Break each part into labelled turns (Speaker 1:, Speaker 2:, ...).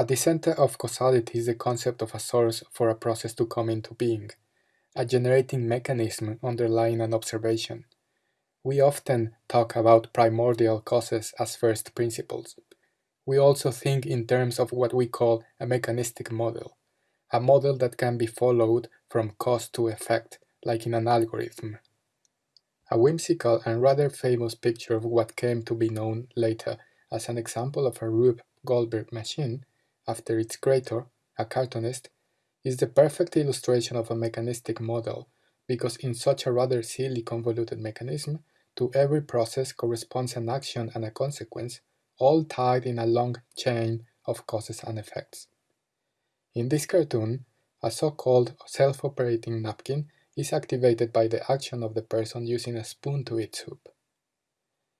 Speaker 1: At the center of causality is the concept of a source for a process to come into being, a generating mechanism underlying an observation. We often talk about primordial causes as first principles. We also think in terms of what we call a mechanistic model, a model that can be followed from cause to effect, like in an algorithm. A whimsical and rather famous picture of what came to be known later as an example of a Rube Goldberg machine, after its creator, a cartoonist, is the perfect illustration of a mechanistic model, because in such a rather silly convoluted mechanism, to every process corresponds an action and a consequence, all tied in a long chain of causes and effects. In this cartoon, a so-called self-operating napkin is activated by the action of the person using a spoon to eat soup.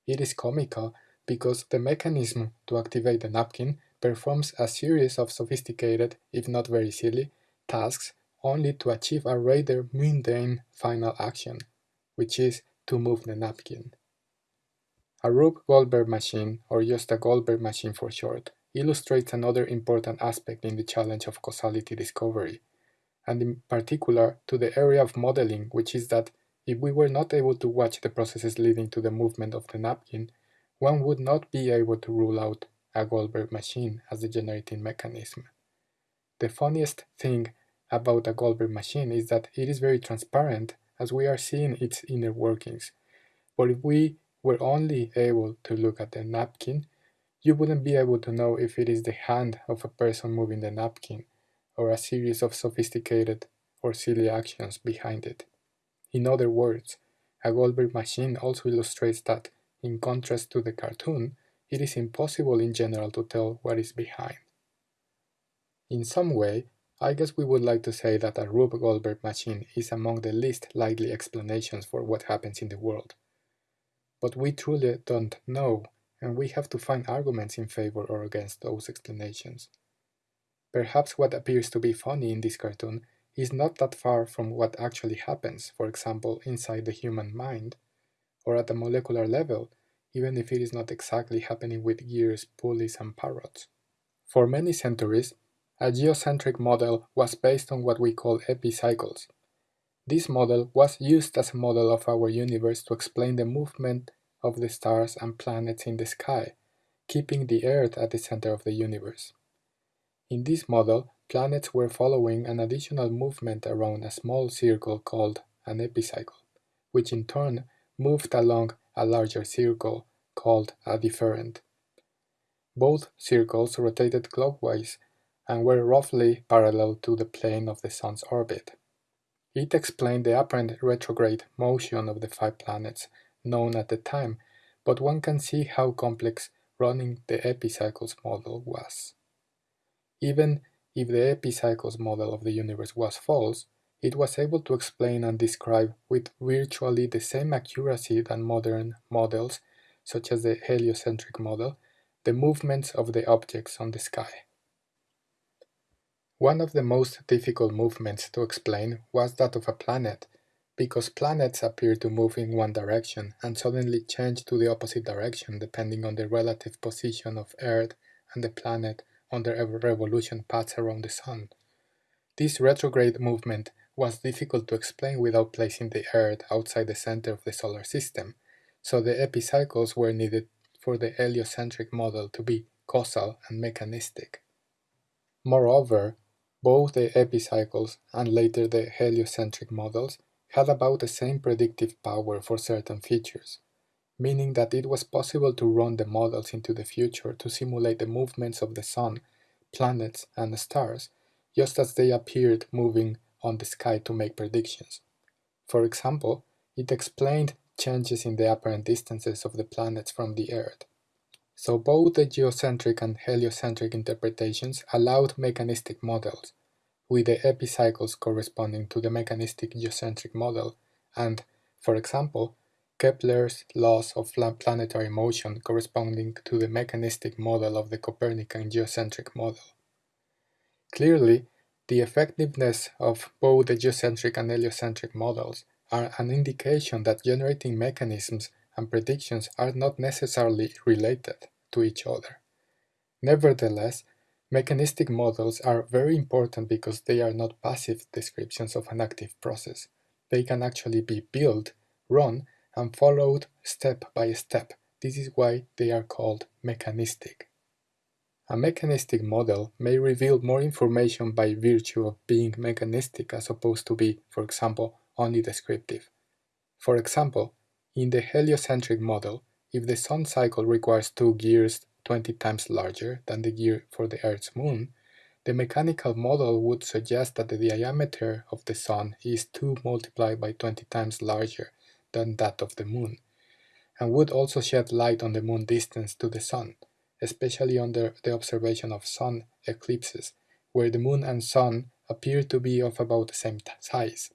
Speaker 1: It is comical because the mechanism to activate the napkin performs a series of sophisticated, if not very silly, tasks only to achieve a rather mundane final action, which is to move the napkin. A Rube Goldberg machine, or just a Goldberg machine for short, illustrates another important aspect in the challenge of causality discovery, and in particular to the area of modeling, which is that if we were not able to watch the processes leading to the movement of the napkin, one would not be able to rule out a Goldberg machine as the generating mechanism. The funniest thing about a Goldberg machine is that it is very transparent as we are seeing its inner workings. But if we were only able to look at the napkin, you wouldn't be able to know if it is the hand of a person moving the napkin or a series of sophisticated or silly actions behind it. In other words, a Goldberg machine also illustrates that, in contrast to the cartoon, it is impossible in general to tell what is behind. In some way, I guess we would like to say that a Rube Goldberg machine is among the least likely explanations for what happens in the world. But we truly don't know, and we have to find arguments in favor or against those explanations. Perhaps what appears to be funny in this cartoon is not that far from what actually happens, for example, inside the human mind, or at a molecular level, even if it is not exactly happening with gears, pulleys, and parrots. For many centuries, a geocentric model was based on what we call epicycles. This model was used as a model of our universe to explain the movement of the stars and planets in the sky, keeping the Earth at the center of the universe. In this model, planets were following an additional movement around a small circle called an epicycle, which in turn moved along a larger circle called a deferent. Both circles rotated clockwise and were roughly parallel to the plane of the Sun's orbit. It explained the apparent retrograde motion of the five planets known at the time, but one can see how complex running the epicycles model was. Even if the epicycles model of the universe was false, it was able to explain and describe with virtually the same accuracy than modern models, such as the heliocentric model, the movements of the objects on the sky. One of the most difficult movements to explain was that of a planet, because planets appear to move in one direction and suddenly change to the opposite direction depending on the relative position of Earth and the planet on their revolution paths around the Sun. This retrograde movement was difficult to explain without placing the Earth outside the center of the solar system, so the epicycles were needed for the heliocentric model to be causal and mechanistic. Moreover, both the epicycles and later the heliocentric models had about the same predictive power for certain features, meaning that it was possible to run the models into the future to simulate the movements of the Sun, planets, and stars, just as they appeared moving on the sky to make predictions. For example, it explained changes in the apparent distances of the planets from the Earth. So both the geocentric and heliocentric interpretations allowed mechanistic models, with the epicycles corresponding to the mechanistic geocentric model, and, for example, Kepler's laws of planetary motion corresponding to the mechanistic model of the Copernican geocentric model. Clearly, the effectiveness of both the geocentric and heliocentric models are an indication that generating mechanisms and predictions are not necessarily related to each other. Nevertheless, Mechanistic models are very important because they are not passive descriptions of an active process. They can actually be built, run, and followed step by step. This is why they are called mechanistic. A mechanistic model may reveal more information by virtue of being mechanistic as opposed to be, for example, only descriptive. For example, in the heliocentric model, if the Sun cycle requires two gears 20 times larger than the gear for the Earth's moon, the mechanical model would suggest that the diameter of the Sun is 2 multiplied by 20 times larger than that of the moon, and would also shed light on the moon distance to the Sun, especially under the observation of Sun eclipses, where the moon and Sun appear to be of about the same size.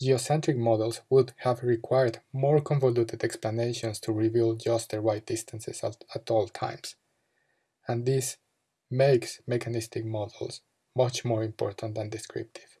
Speaker 1: Geocentric models would have required more convoluted explanations to reveal just the right distances at, at all times. And this makes mechanistic models much more important than descriptive.